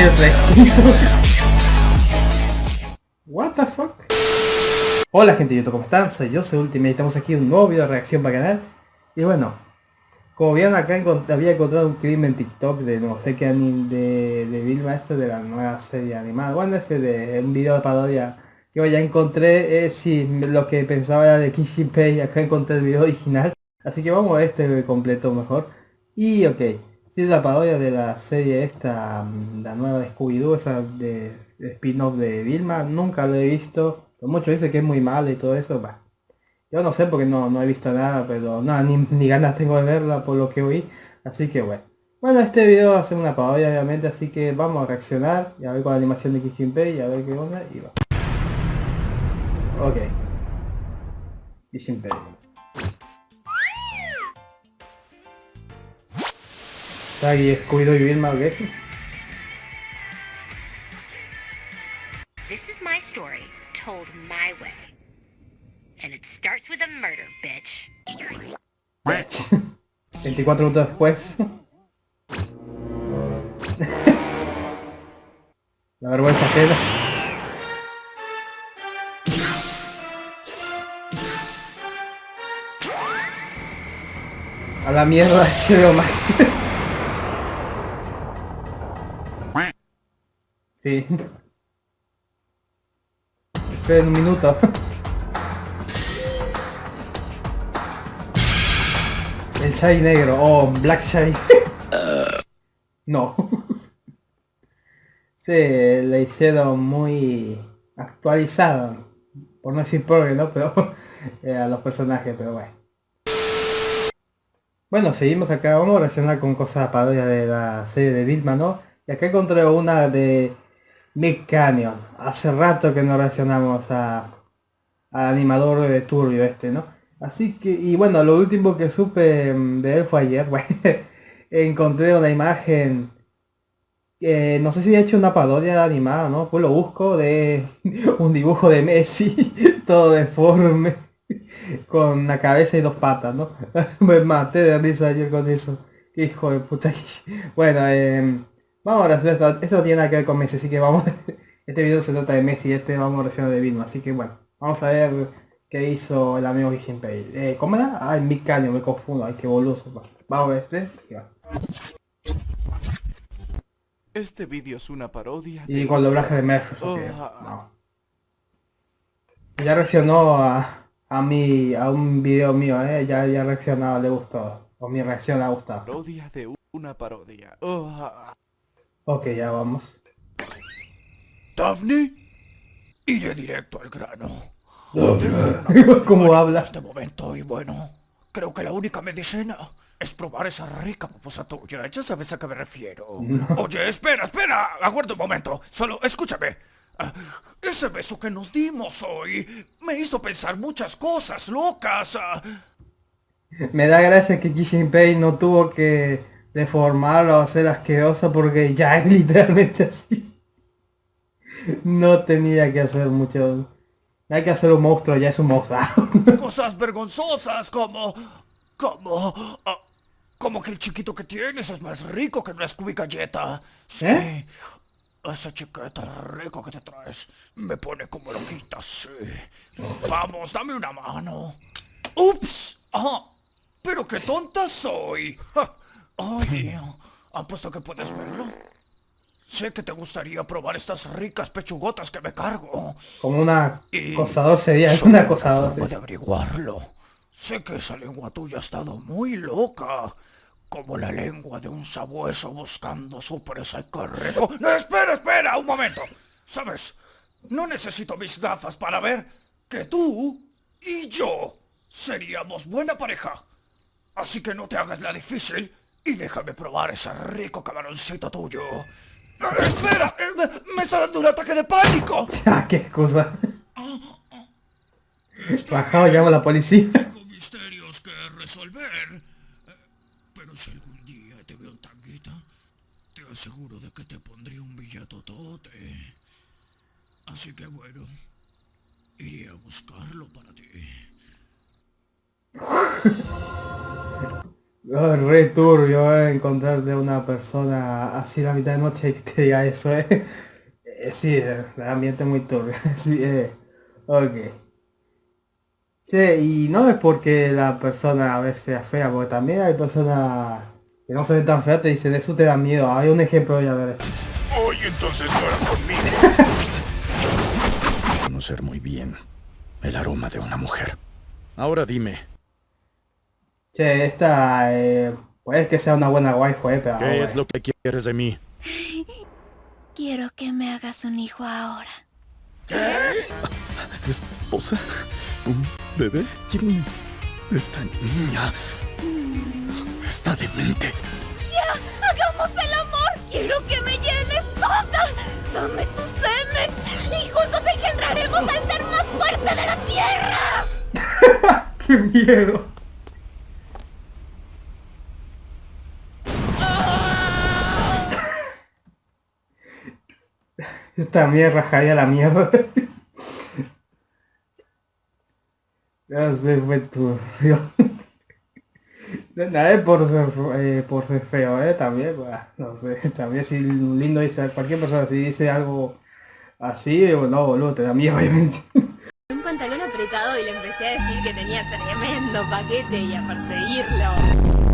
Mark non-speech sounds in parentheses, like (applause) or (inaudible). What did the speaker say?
otra extinto. What the fuck? Hola gente de YouTube, ¿cómo están? Soy yo, soy Ultimate, estamos aquí en un nuevo video de reacción para canal. Y bueno, como vieron acá había encontrado un clip en TikTok de no sé qué anime de, de Vilma, esto de la nueva serie animada. Bueno, ese de un video de parodia que ya encontré, es si lo que pensaba era de Kishin Pei, acá encontré el video original. Así que vamos a este completo mejor. Y ok, si es la parodia de la serie esta, mm, la nueva de Scooby-Doo, esa de, spin-off de Vilma, nunca lo he visto. Muchos dicen que es muy mala y todo eso, bah. Yo no sé porque no, no he visto nada, pero nada, ni, (laughs) ni, ganas tengo de verla por lo que oí. Así que bueno. Bueno, este video va a ser una parodia obviamente, así que vamos a reaccionar y a ver con la animación de Kishinpei y a ver qué onda y va. Ok. Kishinpei. Sagi, Scooby-Doo y Vilma, ¿qué? This is my story, told my way. And it starts with a murder, bitch. Bitch. (laughs) 24 minutos después. (laughs) La vergüenza queda. A la mierda, HBO Max. (laughs) Sí. Esperen un minuto. El chai negro. Oh, Black Chai. no. Sí, le hicieron muy actualizado. Por no decir pobre, ¿no? Pero (laughs) eh, a los personajes, pero bueno. Bueno, seguimos acá. Vamos a reaccionar con cosas parodias de la serie de Vilma, ¿no? Y acá encontré una de Mick Canyon. Hace rato que no reaccionamos a, al animador de Turbio este, ¿no? Así que, y bueno, lo último que supe mm, de él fue ayer, (laughs) encontré una imagen, no sé si he hecho una parodia animada, ¿no? Pues lo busco de (laughs) un dibujo de Messi, (laughs) todo deforme, con la cabeza y dos patas, ¿no? Me maté de risa ayer con eso. Hijo de puta. Bueno, eh, Vamos a ver, esto, esto no tiene nada que ver con Messi, así que vamos, (laughs) este video se trata de Messi y este vamos a reaccionar de Vilma, así que bueno, vamos a ver qué hizo el amigo Pay. Eh, ¿Cómo era? Ah, el Mick me confundo, ay qué boludo. Vamos a ver este, y va. Este vídeo es una parodia Y con el doblaje de oh, ah. Ya reaccionó a, a, mi, a un video mío, eh, ya, ya reaccionado, le gustó, o mi reacción le ha gustado. Parodia de una parodia. Oh. Ok, ya vamos. Daphne, iré directo al grano. (laughs) ¿Cómo habla? En este momento y bueno, creo que la única medicina es probar esa rica pupusa tuya. Ya sabes a qué me refiero. Oye, espera, espera. Aguarda un momento. Solo escúchame. Ah, ese beso que nos dimos hoy me hizo pensar muchas cosas locas. Ah. Me da gracia que Kishinpei no tuvo que deformarlo o hacer asqueroso porque ya es (laughs) literalmente así. No tenía que hacer mucho. Hay que hacer un monstruo, ya es un monstruo. (laughs) Cosas vergonzosas como... como... Ah, como que el chiquito que tienes es más rico que una Scooby Galleta. Sí. ¿Eh? Ese chiquito rico que te traes me pone como loquita, sí. Vamos, dame una mano. ¡Ups! ¡Ah! ¡Pero qué tonta soy! Ay, ¿apuesto que puedes verlo? Sé que te gustaría probar estas ricas pechugotas que me cargo. Como una acosador sería, es una acosador. de averiguarlo. Sé que esa lengua tuya ha estado muy loca. Como la lengua de un sabueso buscando su presa y. ¡No, espera, espera! ¡Un momento! ¿Sabes? No necesito mis gafas para ver que tú y yo seríamos buena pareja. Así que no te hagas la difícil y déjame probar ese rico camaroncito tuyo. ¡Espera! ¡Me está dando un ataque de pánico! (laughs) Ya, qué excusa. Bajado, llamo a la policía. (laughs) Tengo misterios que resolver. Pero si algún día te veo en tanguita, te aseguro de que te pondría un billetotote. Así que bueno, iré a buscarlo para ti. (laughs) Oh, re turbio eh, encontrarte una persona así a la mitad de noche y que te diga eso, eh. Eh, sí, eh, el ambiente es muy turbio. (laughs) sí, eh. Ok. Sí, y no es porque la persona a veces sea fea, porque también hay personas que no se ven tan feas, te dicen eso te da miedo. Hay un ejemplo ya ver esto. Oye, entonces no era conmigo. (laughs) Conocer muy bien el aroma de una mujer. Ahora dime, Che, esta, eh, puede que sea una buena waifu, eh, pero... ¿qué es bueno. lo que quieres de mí? (laughs) Quiero que me hagas un hijo ahora. ¿Esposa? ¿Un bebé? ¿Quién es esta niña? Está demente. ¡Hagamos el amor! ¡Quiero que me llenes toda! ¡Dame tu semen! ¡Y juntos engendraremos al ser más fuerte de la tierra! (laughs) ¡Qué miedo! Esta mierda rajaría la mierda. Ya se fue turbio. Nada es por ser, eh, por ser feo, eh, también, pues, no sé, también si lindo dice, cualquier persona si dice algo así, eh, no, boludo, te da miedo, obviamente. un pantalón apretado y le empecé a decir que tenía tremendo paquete y a perseguirlo.